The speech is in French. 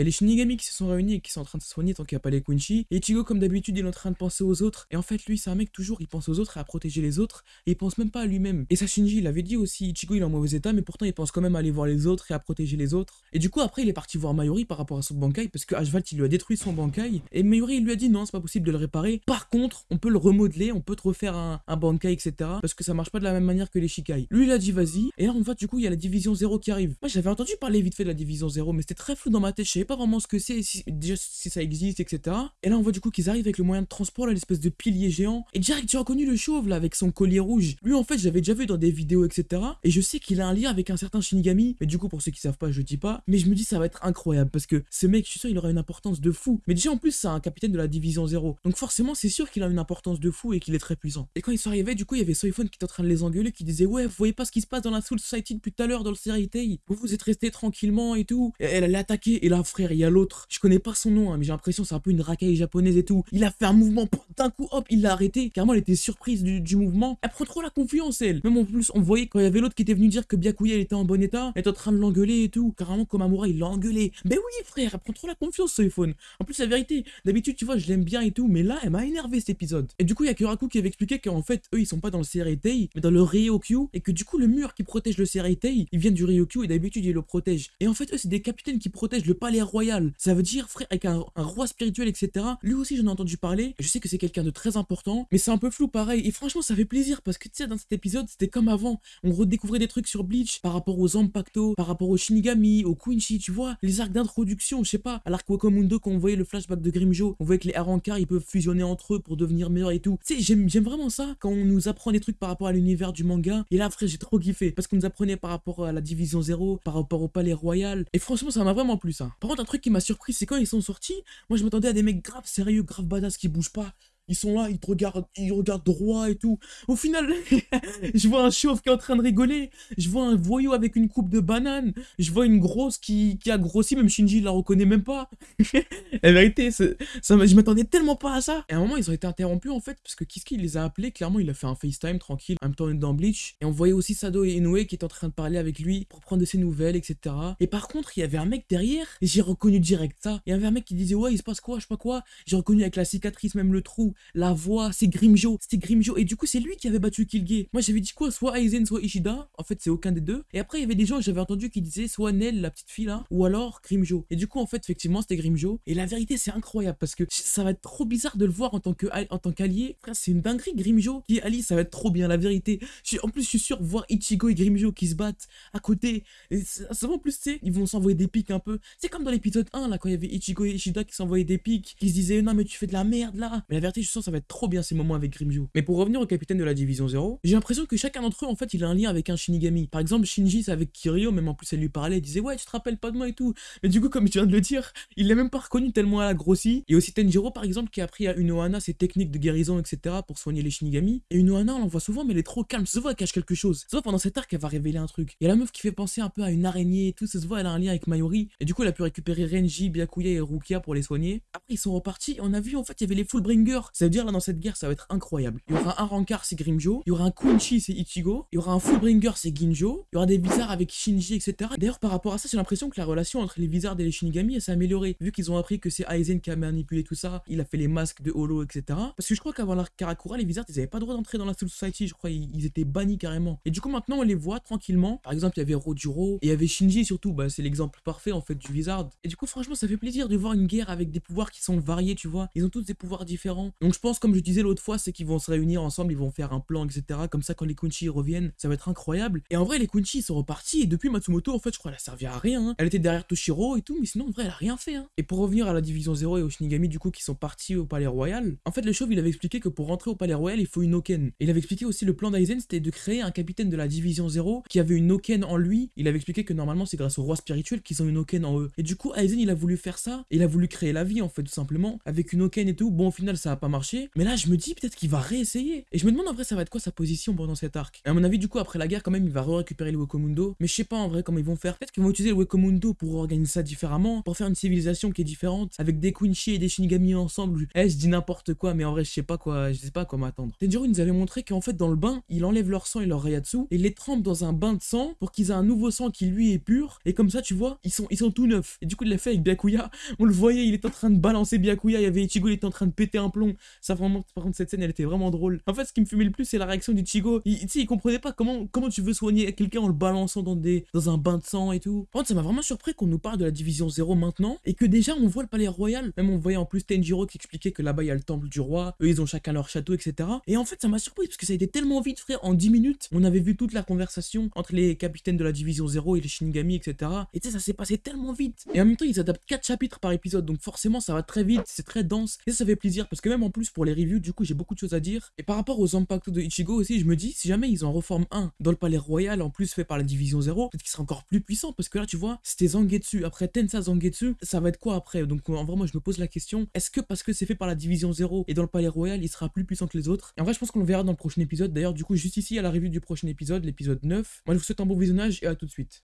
Il y a les Shinigami qui se sont réunis et qui sont en train de se soigner tant qu'il n'y a pas les Quincy. Et Ichigo, comme d'habitude, il est en train de penser aux autres. Et en fait, lui, c'est un mec toujours, il pense aux autres et à protéger les autres. Et il pense même pas à lui-même. Et ça, Shinji, il avait dit aussi, Ichigo, il est en mauvais état, mais pourtant, il pense quand même à aller voir les autres et à protéger les autres. Et du coup, après, il est parti voir Mayuri par rapport à son Bankai, parce que Ashvalt, il lui a détruit son Bankai. Et Mayuri, il lui a dit non, c'est pas possible de le réparer. Par contre, on peut le remodeler, on peut te refaire un, un Bankai, etc. Parce que ça marche pas de la même manière que les Shikai. Lui, il a dit vas-y. Et là, en fait, du coup, il y a la division 0 qui arrive. Moi, j'avais entendu parler vite fait de la division 0, mais c'était très flou dans ma tête. Pas vraiment ce que c'est, si, déjà si ça existe, etc. Et là, on voit du coup qu'ils arrivent avec le moyen de transport, là, l'espèce de pilier géant. Et direct, j'ai reconnu le chauve, là, avec son collier rouge. Lui, en fait, j'avais déjà vu dans des vidéos, etc. Et je sais qu'il a un lien avec un certain Shinigami. Mais du coup, pour ceux qui savent pas, je dis pas. Mais je me dis, ça va être incroyable. Parce que ce mec, je suis sûr, il aura une importance de fou. Mais déjà, en plus, c'est un capitaine de la division 0. Donc forcément, c'est sûr qu'il a une importance de fou et qu'il est très puissant. Et quand ils sont arrivés, du coup, il y avait Soifon qui était en train de les engueuler, qui disait Ouais, vous voyez pas ce qui se passe dans la Soul Society depuis tout à l'heure dans le Seritei Vous vous êtes restés tranquillement et tout. Et elle allait attaquer. Et là, frère, il y a l'autre. Je connais pas son nom, hein, mais j'ai l'impression c'est un peu une racaille japonaise et tout. Il a fait un mouvement, d'un coup, hop, il l'a arrêté. Carrément, elle était surprise du, mouvement. Elle prend trop la confiance, elle. Même en plus, on voyait quand il y avait l'autre qui était venu dire que Byakuya elle était en bon état, elle était en train de l'engueuler et tout. Carrément, comme il l'a engueulé. Mais oui, frère, elle prend trop la confiance, ce iPhone. En plus, la vérité, d'habitude, tu vois, je l'aime bien et tout, mais là, elle m'a énervé cet épisode. Et du coup, il y a Kuraku qui avait expliqué qu'en fait, eux, ils sont pas dans le Seirei mais dans le Ryokyu, et que du coup, le mur qui protège le Seirei il vient du Ryokyu, et d'habitude, il le protège. Et en fait, eux, c'est des capitaines qui protègent le palais royal. Ça veut dire, frère, avec un, roi spirituel, etc. Lui aussi, j'en ai entendu parler. Je sais que c'est quelqu'un de très important, mais c'est un peu flou pareil. Et franchement, ça fait plaisir parce que tu sais, dans cet épisode, c'était comme avant. On redécouvrait des trucs sur Bleach par rapport aux Zampacto, par rapport aux Shinigami, aux Quincy, tu vois, les arcs d'introduction, je sais pas. À l'arc Wakamundo, quand on voyait le flashback de Grimjo, on voyait que les Arankar, ils peuvent fusionner entre eux pour devenir meilleurs et tout. Tu sais, j'aime vraiment ça quand on nous apprend des trucs par rapport à l'univers du manga. Et là, frère, j'ai trop kiffé parce qu'on nous apprenait par rapport à la division 0, par rapport au palais royal. Et franchement, ça m'a vraiment plu ça. Un truc qui m'a surpris, c'est quand ils sont sortis, moi je m'attendais à des mecs grave sérieux, grave badass qui bougent pas. Ils sont là, ils te regardent, ils regardent droit et tout. Au final, je vois un chauve qui est en train de rigoler. Je vois un voyou avec une coupe de banane. Je vois une grosse qui, qui a grossi, même Shinji la reconnaît même pas. La vérité, je m'attendais tellement pas à ça. Et à un moment, ils ont été interrompus en fait, parce que Kiski les a appelés? Clairement, il a fait un FaceTime tranquille. En même temps, dans Bleach. Et on voyait aussi Sado et Inoue qui étaient en train de parler avec lui pour prendre de ses nouvelles, etc. Et par contre, il y avait un mec derrière. J'ai reconnu direct ça. Il y avait un mec qui disait Ouais, il se passe quoi, je sais pas quoi. J'ai reconnu avec la cicatrice, même le trou la voix, c'est Grimjo, c'était Grimjo. Et du coup, c'est lui qui avait battu Kilge. Moi, j'avais dit quoi? Soit Aizen, soit Ishida. En fait, c'est aucun des deux. Et après, il y avait des gens, j'avais entendu qui disaient soit Nell, la petite fille là, ou alors Grimjo. Et du coup, en fait, effectivement, c'était Grimjo. Et la vérité, c'est incroyable parce que ça va être trop bizarre de le voir en tant que en tant qu'allié. C'est une dinguerie, Grimjo qui est allié, ça va être trop bien, la vérité. en plus, je suis sûr, voir Ichigo et Grimjo qui se battent à côté. Et en plus, tu sais, ils vont s'envoyer des pics un peu. C'est comme dans l'épisode 1 là, quand il y avait Ichigo et Ishida qui s'envoyaient des pics, qui se disaient non, mais tu fais de la merde là. Mais la vérité, je sens ça va être trop bien ces moments avec Grimjo. Mais pour revenir au capitaine de la division 0, j'ai l'impression que chacun d'entre eux, en fait, il a un lien avec un Shinigami. Par exemple, Shinji, c'est avec Kiryu, même en plus, elle lui parlait, elle disait, ouais, tu te rappelles pas de moi et tout. Mais du coup, comme je viens de le dire, il l'a même pas reconnu tellement elle a grossi. Et aussi Tenjiro, par exemple, qui a appris à Unohana ses techniques de guérison, etc., pour soigner les Shinigami. Et Unohana, on l'en voit souvent, mais elle est trop calme. Ça se voit, elle cache quelque chose. Se voit, pendant cet arc, elle va révéler un truc. Il y a la meuf qui fait penser un peu à une araignée et tout. Ça se voit, elle a un lien avec Mayuri. Et du coup, elle a pu récupérer Renji, Byakuya et Rukia pour les soigner. Après, ils sont repartis. On a vu, en fait, il y avait les Fullbringers. Ça veut dire, là, dans cette guerre, ça va être incroyable. Il y aura un Rancard, c'est Grimjo. Il y aura un Kunchi, c'est Ichigo. Il y aura un Fullbringer, c'est Ginjo. Il y aura des bizarres avec Shinji, etc. D'ailleurs, par rapport à ça, j'ai l'impression que la relation entre les Wizards et les Shinigami, s'est améliorée. Vu qu'ils ont appris que c'est Aizen qui a manipulé tout ça, il a fait les masques de Holo, etc. Parce que je crois qu'avant l'arc Karakura, les Wizards, ils avaient pas le droit d'entrer dans la Soul Society, je crois, ils, étaient bannis carrément. Et du coup, maintenant, on les voit tranquillement. Par exemple, il y avait Rojuro et il y avait Shinji surtout, bah, c'est l'exemple parfait en fait du Wizard. Et du coup, franchement, ça fait plaisir de voir une guerre avec des pouvoirs qui sont variés, tu vois. Ils ont tous des pouvoirs différents. Donc, je pense, comme je disais l'autre fois, c'est qu'ils vont se réunir ensemble, ils vont faire un plan, etc. Comme ça, quand les Kunchi reviennent, ça va être incroyable. Et en vrai, les Kunchi, sont repartis. Et depuis Matsumoto, en fait, je crois, elle a servi à rien. hein. Elle était derrière Toshiro et tout, mais sinon, en vrai, elle a rien fait. hein. Et pour revenir à la division 0 et aux Shinigami, du coup, qui sont partis au palais royal, en fait, le chauve, il avait expliqué que pour rentrer au palais royal, il faut une Oken. Et il avait expliqué aussi le plan d'Aizen, c'était de créer un capitaine de la division 0 qui avait une Oken en lui. Il avait expliqué que normalement, c'est grâce au roi spirituel qu'ils ont une Oken en eux. Et du coup, Aizen, il a voulu faire ça. Il a voulu créer la vie, en fait, tout simplement, avec une Oken et tout. Bon, au final, ça a pas marché. Mais là, je me dis peut-être qu'il va réessayer. Et je me demande en vrai, ça va être quoi sa position pendant cet arc? Et à mon avis, du coup, après la guerre, quand même, il va récupérer le Wekomundo. Mais je sais pas en vrai comment ils vont faire. Peut-être qu'ils vont utiliser le Wekomundo pour organiser ça différemment, pour faire une civilisation qui est différente, avec des Quincy et des Shinigami ensemble. Eh, je dis n'importe quoi, mais en vrai, je sais pas quoi, je sais pas quoi m'attendre. Tenjiro nous avait montré qu'en fait, dans le bain, il enlève leur sang et leur Rayatsu et les trempe dans un bain de sang pour qu'ils aient un nouveau sang qui lui est pur. Et comme ça, tu vois, ils sont, ils sont tout neufs. Et du coup, il l'a fait avec Byakuya. On le voyait, il était en train de balancer Byakuya. Il y avait Ichigo, il était en train de péter un plomb. Ça, vraiment, par contre, cette scène, elle était vraiment drôle. En fait, ce qui me fumait le plus, c'est la réaction d'Ichigo. Il, il comprenait pas comment, comment tu veux soigner quelqu'un en le balançant dans, des, dans un bain de sang et tout. Par contre, ça m'a vraiment surpris qu'on nous parle de la division 0 maintenant et que déjà, on voit le palais royal. Même on voyait en plus Tenjiro qui expliquait que là-bas, il y a le temple du roi. Eux, ils ont chacun leur château, etc. Et en fait, ça m'a surpris parce que ça a été tellement vite, frère. En 10 minutes, on avait vu toute la conversation entre les capitaines de la division 0 et les Shinigami, etc. Et tu sais, ça s'est passé tellement vite. Et en même temps, ils adaptent 4 chapitres par épisode, donc forcément, ça va très vite, c'est très dense. Et ça, fait plaisir parce que même plus, pour les reviews, du coup, j'ai beaucoup de choses à dire. Et par rapport aux impacts de Ichigo aussi, je me dis, si jamais ils en reforment un dans le palais royal, en plus fait par la division 0, peut-être qu'il sera encore plus puissant parce que là, tu vois, c'était Zangetsu. Après Tensa Zangetsu, ça va être quoi après? Donc en vrai, moi, je me pose la question, est-ce que parce que c'est fait par la division 0 et dans le palais royal, il sera plus puissant que les autres? Et en vrai, je pense qu'on le verra dans le prochain épisode. D'ailleurs, du coup, juste ici à la review du prochain épisode, l'épisode 9. Moi, je vous souhaite un bon visionnage et à tout de suite.